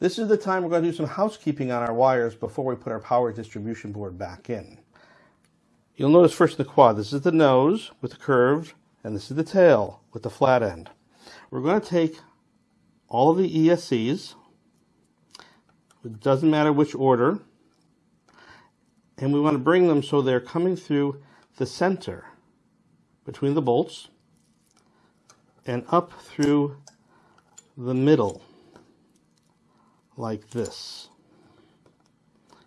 This is the time we're going to do some housekeeping on our wires before we put our power distribution board back in. You'll notice first in the quad, this is the nose with the curved, and this is the tail with the flat end. We're going to take all of the ESCs, it doesn't matter which order, and we want to bring them so they're coming through the center between the bolts and up through the middle like this.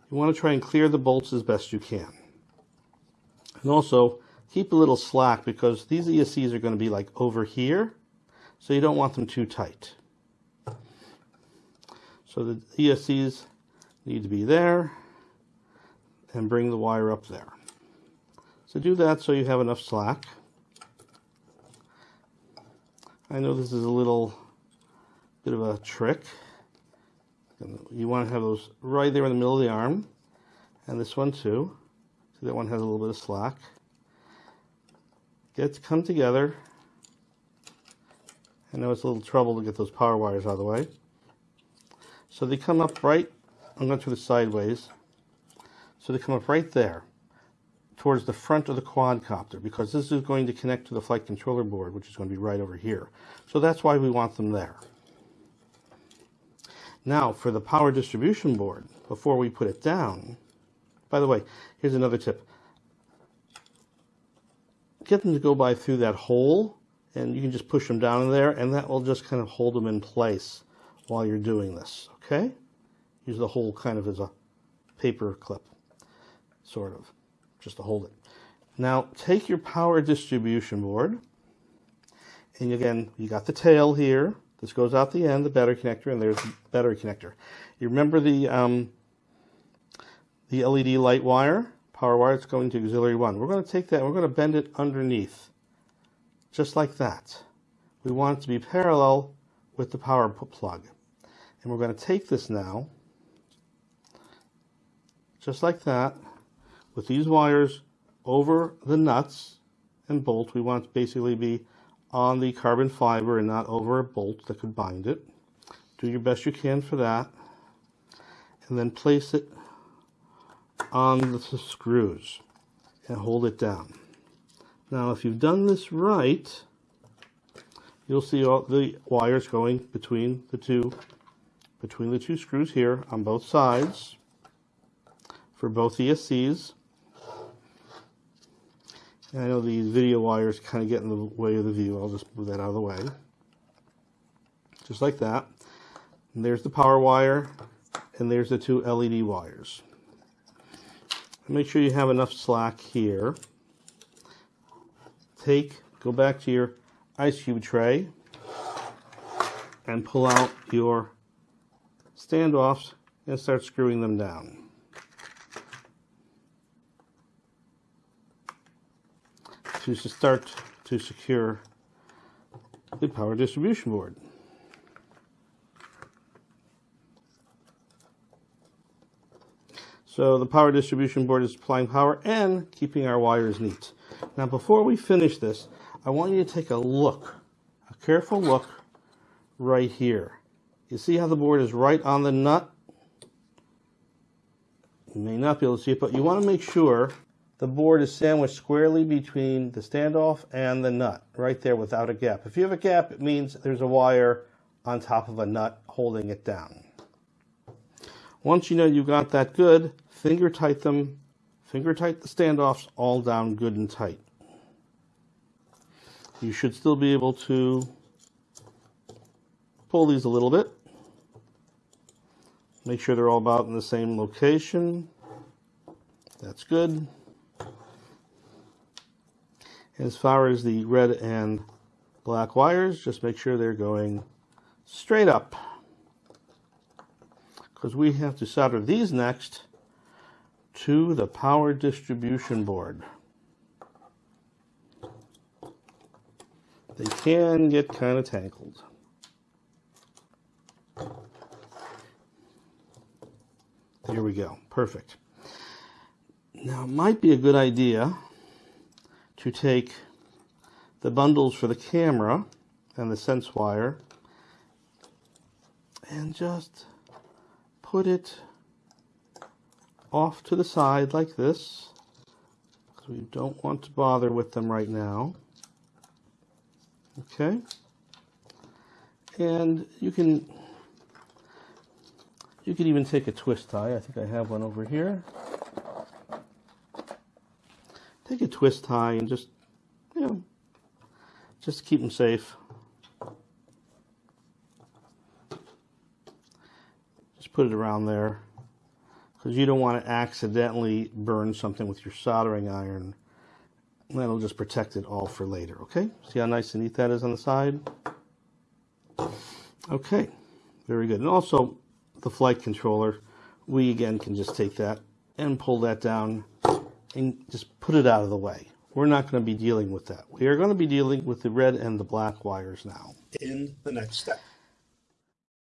You want to try and clear the bolts as best you can. And also keep a little slack because these ESCs are going to be like over here, so you don't want them too tight. So the ESCs need to be there and bring the wire up there. So do that so you have enough slack. I know this is a little bit of a trick. You want to have those right there in the middle of the arm. And this one too. See that one has a little bit of slack. Get to come together. I know it's a little trouble to get those power wires out of the way. So they come up right, I'm going to do this sideways. So they come up right there towards the front of the quadcopter because this is going to connect to the flight controller board, which is going to be right over here. So that's why we want them there. Now for the power distribution board, before we put it down, by the way, here's another tip. Get them to go by through that hole and you can just push them down in there and that will just kind of hold them in place while you're doing this, okay? Use the hole kind of as a paper clip, sort of just to hold it. Now take your power distribution board, and again, you got the tail here. This goes out the end, the battery connector, and there's the battery connector. You remember the um, the LED light wire, power wire, it's going to auxiliary one. We're going to take that and we're going to bend it underneath, just like that. We want it to be parallel with the power plug. And we're going to take this now, just like that, with these wires over the nuts and bolt. We want to basically be on the carbon fiber and not over a bolt that could bind it. Do your best you can for that. And then place it on the screws and hold it down. Now if you've done this right, you'll see all the wires going between the two between the two screws here on both sides for both ESCs. I know these video wires kind of get in the way of the view. I'll just move that out of the way. Just like that. And there's the power wire, and there's the two LED wires. Make sure you have enough slack here. Take, go back to your ice cube tray, and pull out your standoffs and start screwing them down. To start to secure the power distribution board. So the power distribution board is supplying power and keeping our wires neat. Now before we finish this, I want you to take a look, a careful look right here. You see how the board is right on the nut? You may not be able to see it, but you want to make sure the board is sandwiched squarely between the standoff and the nut, right there without a gap. If you have a gap, it means there's a wire on top of a nut holding it down. Once you know you got that good, finger tight them, finger tight the standoffs all down good and tight. You should still be able to pull these a little bit. Make sure they're all about in the same location. That's good. As far as the red and black wires, just make sure they're going straight up. Because we have to solder these next to the power distribution board. They can get kind of tangled. There we go. Perfect. Now, it might be a good idea to take the bundles for the camera and the sense wire and just put it off to the side like this. Because we don't want to bother with them right now. Okay. And you can you can even take a twist tie. I think I have one over here. Take a twist tie and just, you know, just keep them safe. Just put it around there because you don't want to accidentally burn something with your soldering iron. That'll just protect it all for later, okay? See how nice and neat that is on the side? Okay, very good. And also, the flight controller, we again can just take that and pull that down and just put it out of the way. We're not going to be dealing with that. We are going to be dealing with the red and the black wires now. in the next step.